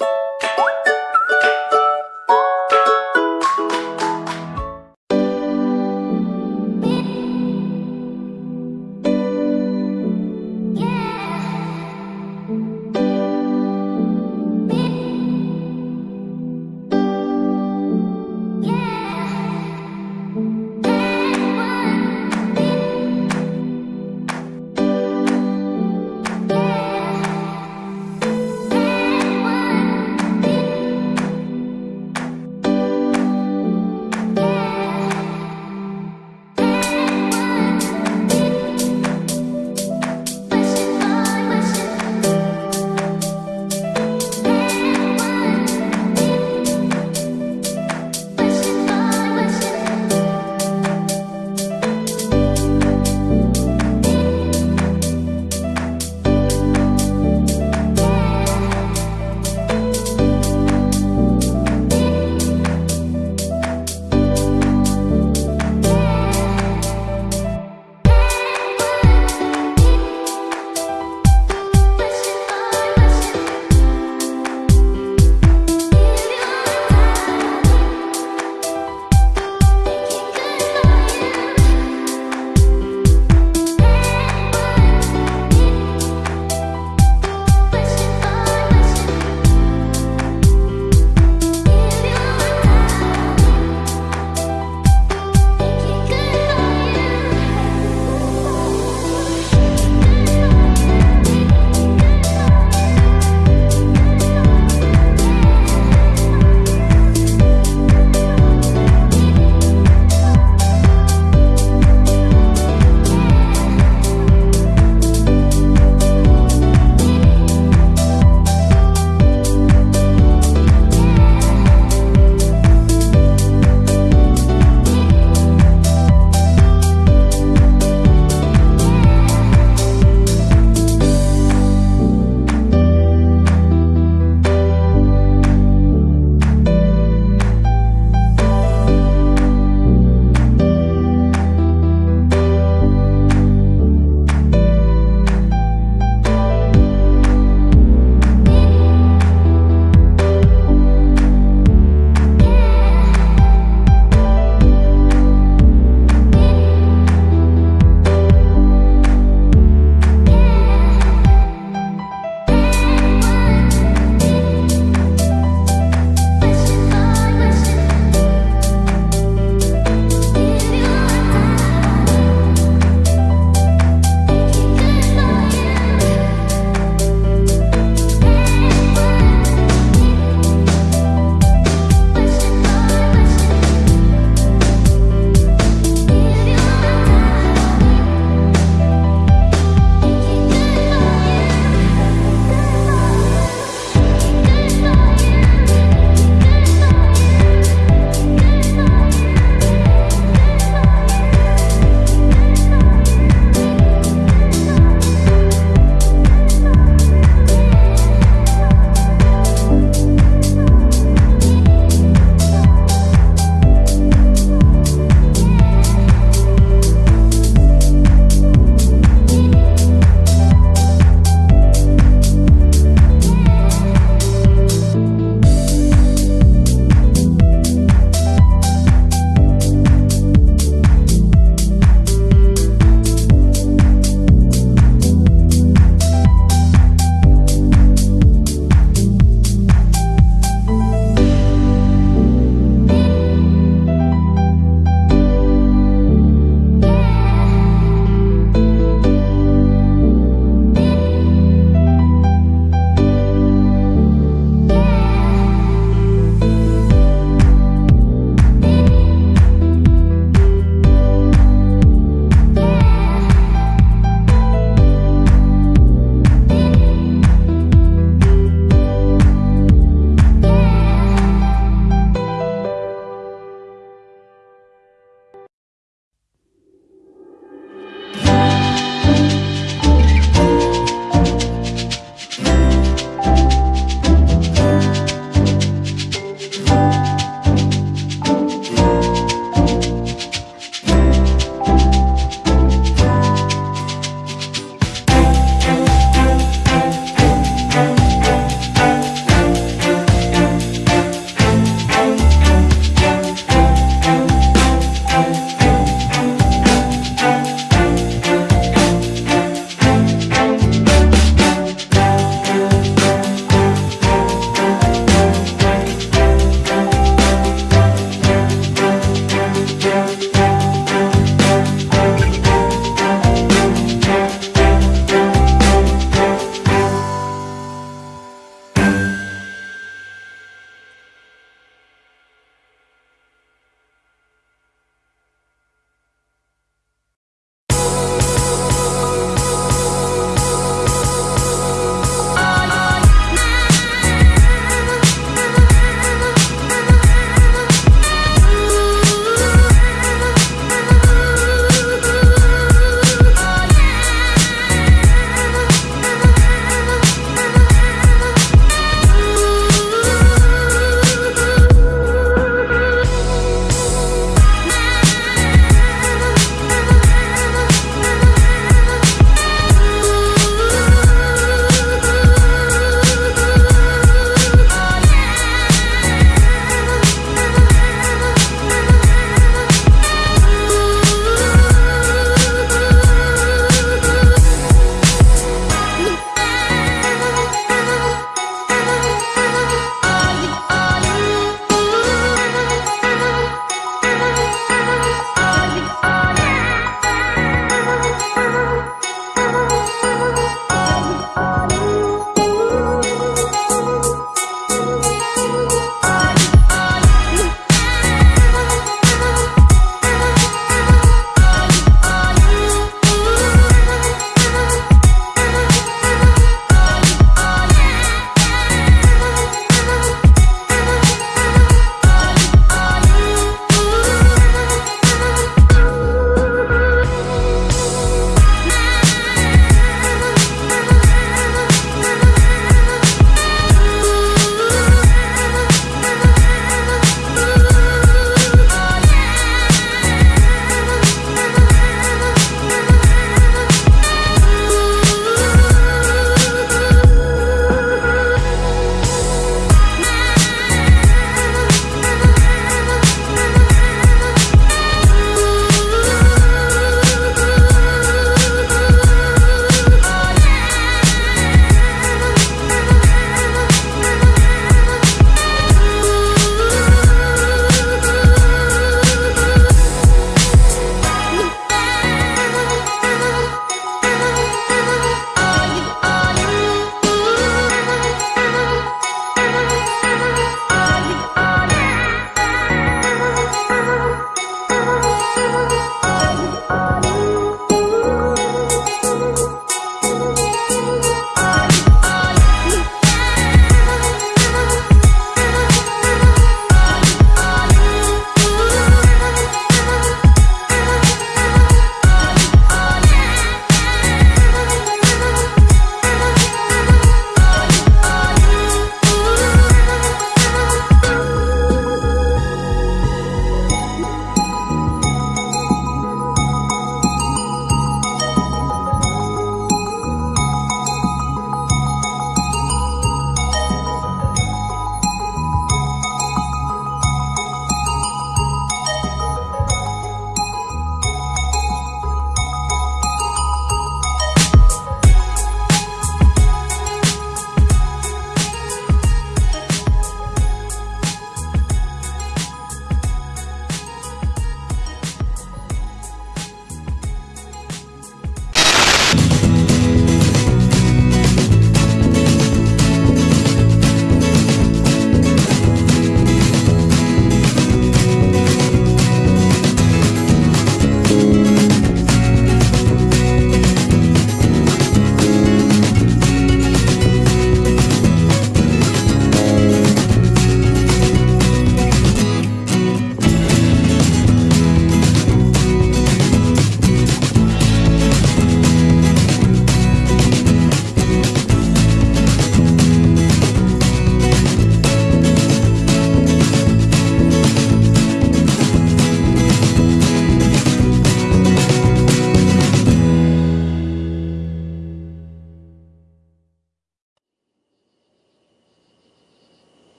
you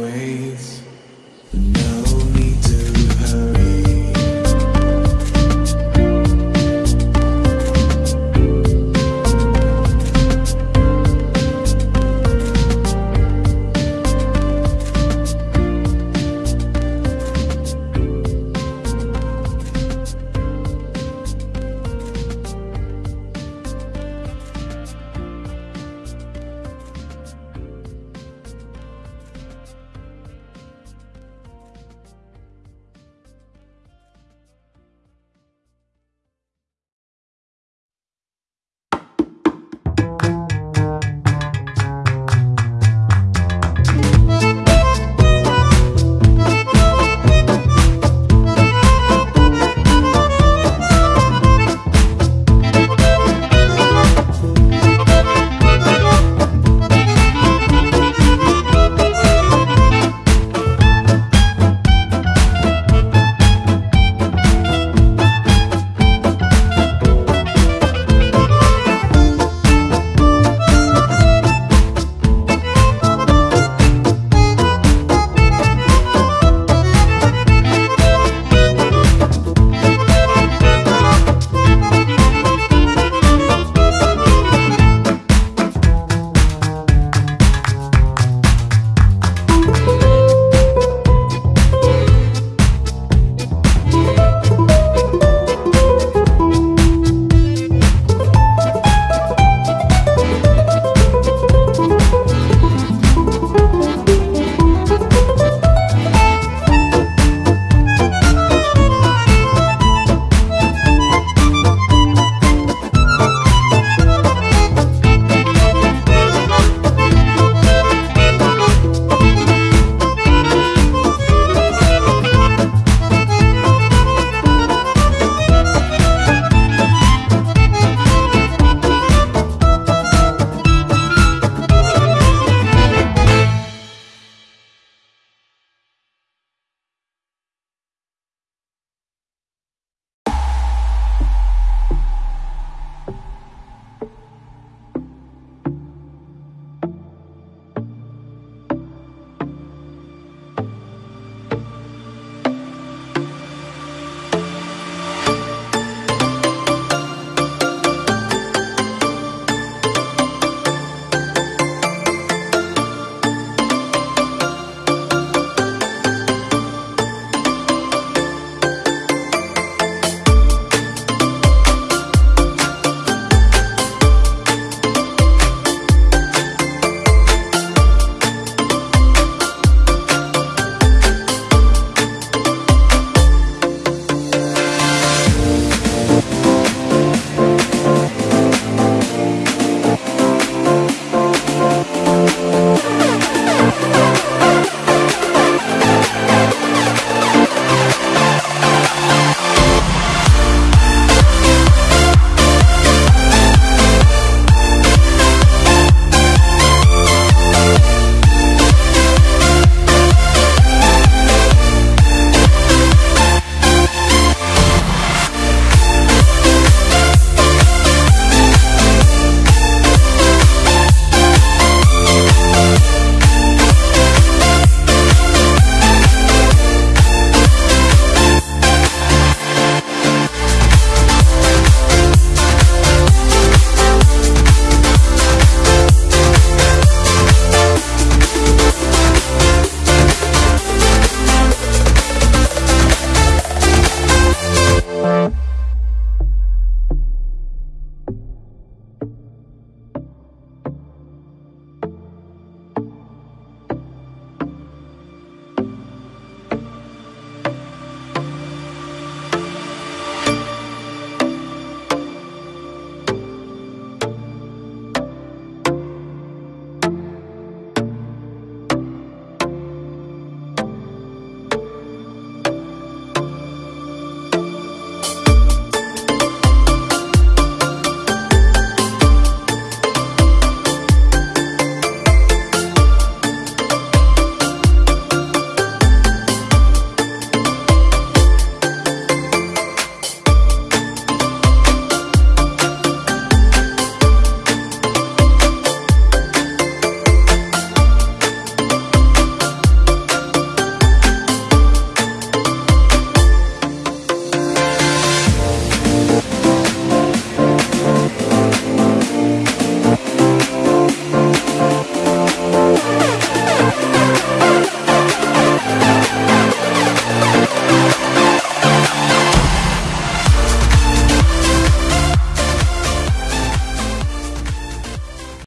waits